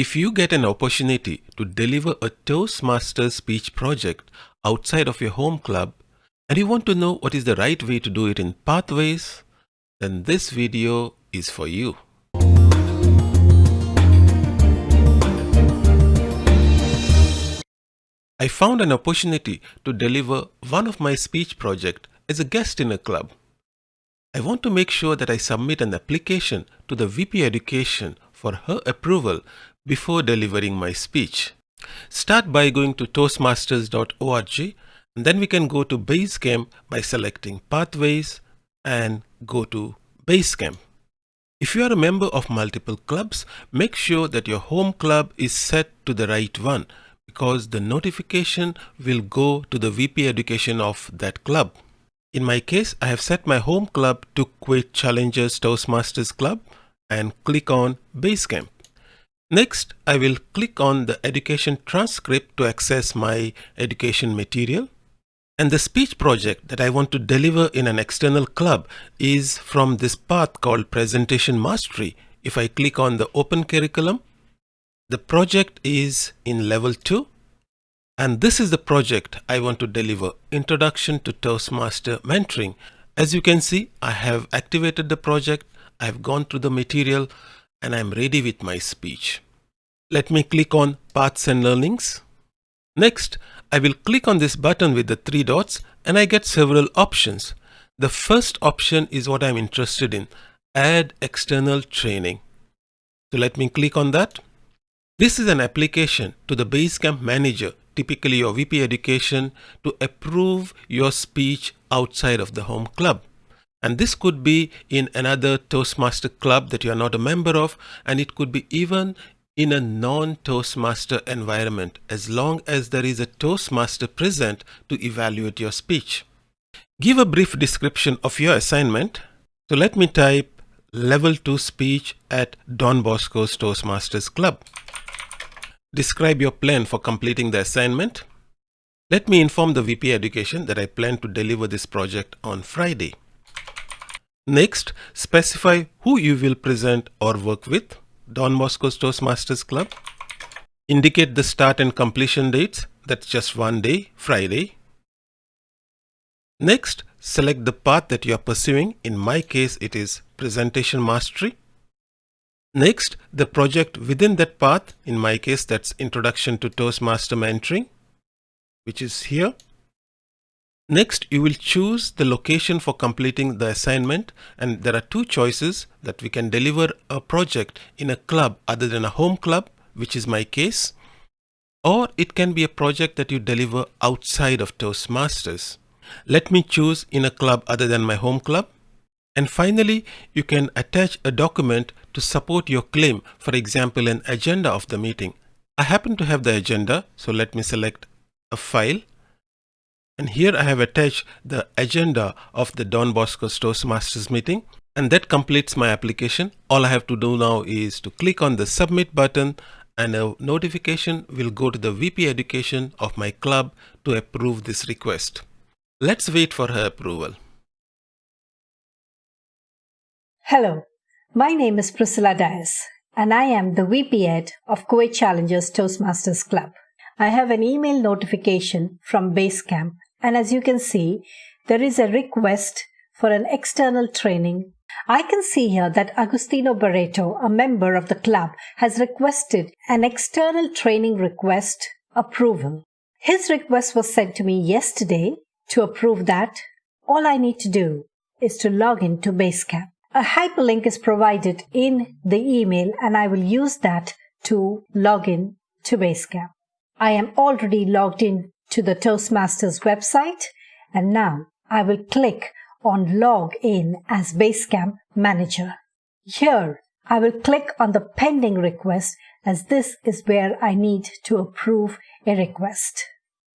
If you get an opportunity to deliver a Toastmasters speech project outside of your home club and you want to know what is the right way to do it in Pathways, then this video is for you. I found an opportunity to deliver one of my speech project as a guest in a club. I want to make sure that I submit an application to the VP Education for her approval before delivering my speech. Start by going to toastmasters.org and then we can go to Basecamp by selecting Pathways and go to Basecamp. If you are a member of multiple clubs, make sure that your home club is set to the right one because the notification will go to the VP education of that club. In my case, I have set my home club to Kuwait Challengers Toastmasters Club and click on Basecamp. Next, I will click on the education transcript to access my education material. And the speech project that I want to deliver in an external club is from this path called Presentation Mastery. If I click on the Open Curriculum, the project is in level 2 and this is the project I want to deliver Introduction to Toastmaster Mentoring. As you can see, I have activated the project, I have gone through the material and I'm ready with my speech. Let me click on Paths and Learnings. Next, I will click on this button with the three dots and I get several options. The first option is what I'm interested in, Add External Training. So let me click on that. This is an application to the Basecamp Manager, typically your VP Education, to approve your speech outside of the home club. And this could be in another Toastmaster club that you are not a member of, and it could be even in a non-Toastmaster environment as long as there is a Toastmaster present to evaluate your speech. Give a brief description of your assignment. So let me type level 2 speech at Don Bosco's Toastmasters Club. Describe your plan for completing the assignment. Let me inform the VP Education that I plan to deliver this project on Friday. Next, specify who you will present or work with. Don Bosco's Toastmasters Club. Indicate the start and completion dates. That's just one day, Friday. Next, select the path that you are pursuing. In my case, it is Presentation Mastery. Next, the project within that path. In my case, that's Introduction to Toastmaster Mentoring, which is here. Next, you will choose the location for completing the assignment and there are two choices that we can deliver a project in a club other than a home club, which is my case, or it can be a project that you deliver outside of Toastmasters. Let me choose in a club other than my home club. And finally, you can attach a document to support your claim, for example, an agenda of the meeting. I happen to have the agenda, so let me select a file and here I have attached the agenda of the Don Bosco Toastmasters meeting and that completes my application. All I have to do now is to click on the submit button and a notification will go to the VP education of my club to approve this request. Let's wait for her approval. Hello, my name is Priscilla Dias and I am the VP Ed of Kuwait Challengers Toastmasters Club. I have an email notification from Basecamp and as you can see, there is a request for an external training. I can see here that Agostino Barreto, a member of the club, has requested an external training request approval. His request was sent to me yesterday. To approve that, all I need to do is to log in to Basecamp. A hyperlink is provided in the email and I will use that to log in to Basecamp. I am already logged in to the Toastmasters website and now I will click on log in as Basecamp manager. Here I will click on the pending request as this is where I need to approve a request.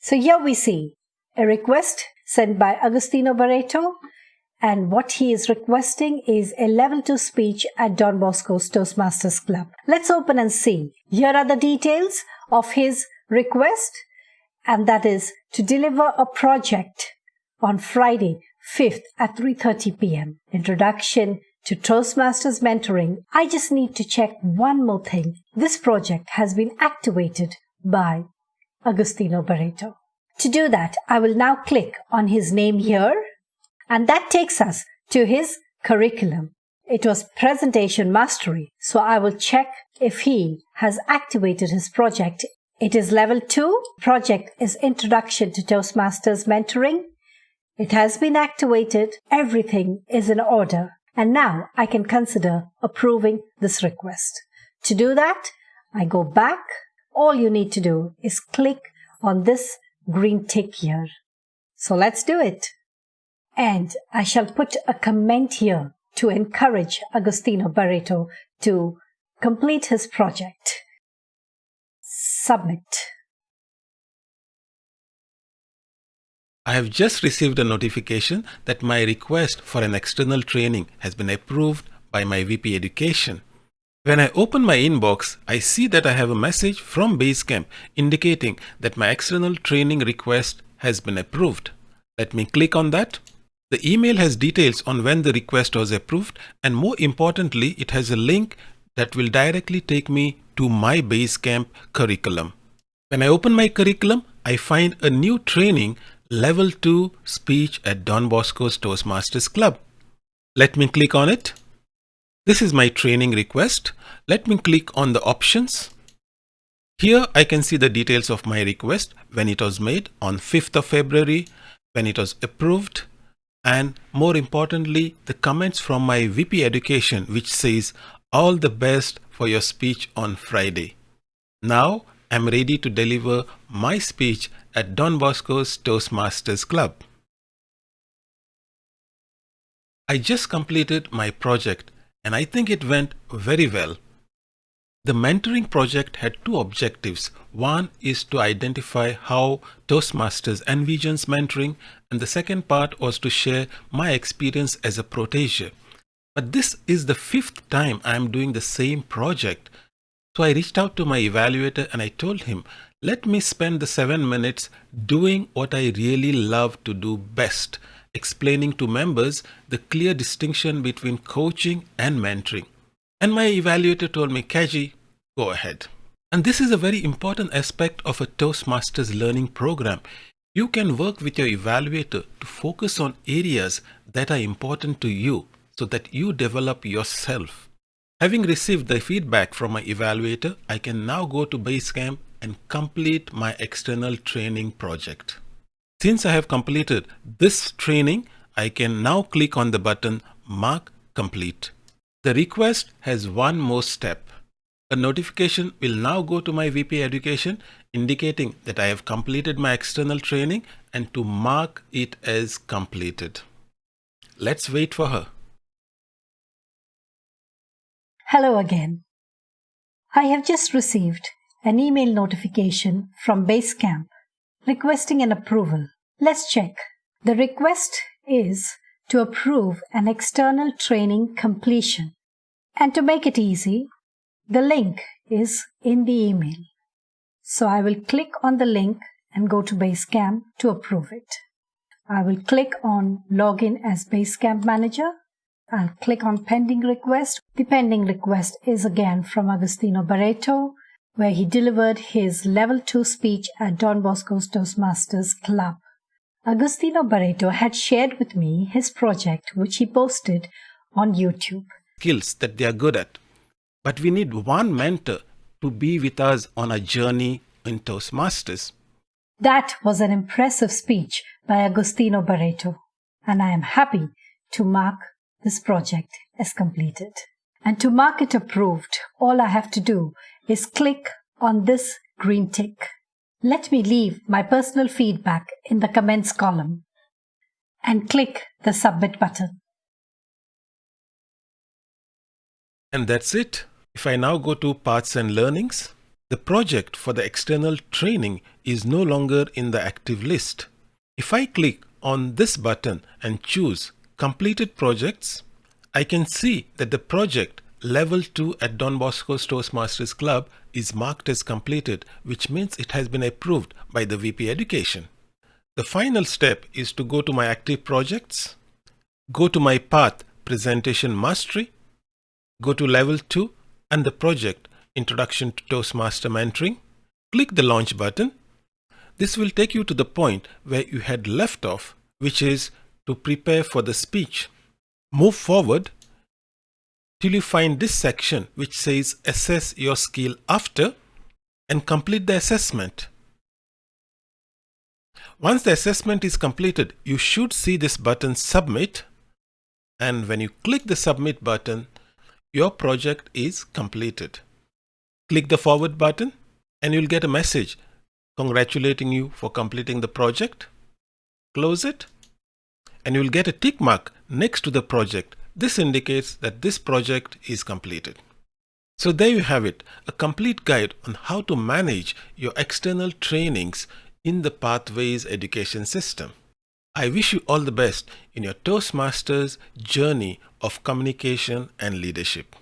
So here we see a request sent by Agostino Barreto and what he is requesting is a level 2 speech at Don Bosco's Toastmasters Club. Let's open and see. Here are the details of his request and that is to deliver a project on Friday 5th at 3:30 p.m. Introduction to Toastmasters mentoring, I just need to check one more thing. This project has been activated by Agostino Barreto. To do that, I will now click on his name here and that takes us to his curriculum. It was presentation mastery, so I will check if he has activated his project. It is level 2. Project is introduction to Toastmasters mentoring. It has been activated. Everything is in order. And now I can consider approving this request. To do that, I go back. All you need to do is click on this green tick here. So let's do it. And I shall put a comment here to encourage Agostino Barreto to complete his project. Submit. I have just received a notification that my request for an external training has been approved by my VP Education. When I open my inbox, I see that I have a message from Basecamp indicating that my external training request has been approved. Let me click on that. The email has details on when the request was approved and more importantly, it has a link that will directly take me to my Basecamp curriculum. When I open my curriculum, I find a new training Level 2 Speech at Don Bosco's Toastmasters Club. Let me click on it. This is my training request. Let me click on the options. Here I can see the details of my request when it was made on 5th of February, when it was approved, and more importantly, the comments from my VP Education which says all the best for your speech on Friday. Now I'm ready to deliver my speech at Don Bosco's Toastmasters Club. I just completed my project and I think it went very well. The mentoring project had two objectives. One is to identify how Toastmasters envisions mentoring and the second part was to share my experience as a protege. But this is the fifth time I am doing the same project. So I reached out to my evaluator and I told him, let me spend the seven minutes doing what I really love to do best, explaining to members the clear distinction between coaching and mentoring. And my evaluator told me, Kaji, go ahead. And this is a very important aspect of a Toastmasters learning program. You can work with your evaluator to focus on areas that are important to you so that you develop yourself. Having received the feedback from my evaluator, I can now go to Basecamp and complete my external training project. Since I have completed this training, I can now click on the button Mark Complete. The request has one more step. A notification will now go to my VP Education indicating that I have completed my external training and to mark it as completed. Let's wait for her. Hello again. I have just received an email notification from Basecamp requesting an approval. Let's check. The request is to approve an external training completion. And to make it easy, the link is in the email. So I will click on the link and go to Basecamp to approve it. I will click on Login as Basecamp Manager. I'll click on Pending Request. The pending request is again from Agostino Barreto where he delivered his level 2 speech at Don Bosco's Toastmasters Club. Agostino Barreto had shared with me his project, which he posted on YouTube. Skills that they are good at. But we need one mentor to be with us on a journey in Toastmasters. That was an impressive speech by Agostino Barreto, and I am happy to mark this project is completed. And to mark it approved, all I have to do is click on this green tick. Let me leave my personal feedback in the comments column and click the submit button. And that's it. If I now go to paths and learnings, the project for the external training is no longer in the active list. If I click on this button and choose completed projects, I can see that the project Level 2 at Don Bosco's Toastmasters Club is marked as completed, which means it has been approved by the VP Education. The final step is to go to my active projects, go to my path Presentation Mastery, go to Level 2 and the project Introduction to Toastmaster Mentoring. Click the Launch button. This will take you to the point where you had left off, which is to prepare for the speech. Move forward till you find this section which says Assess your skill after and complete the assessment. Once the assessment is completed, you should see this button Submit and when you click the Submit button, your project is completed. Click the Forward button and you'll get a message congratulating you for completing the project. Close it and you'll get a tick mark next to the project. This indicates that this project is completed. So there you have it, a complete guide on how to manage your external trainings in the Pathways education system. I wish you all the best in your Toastmasters journey of communication and leadership.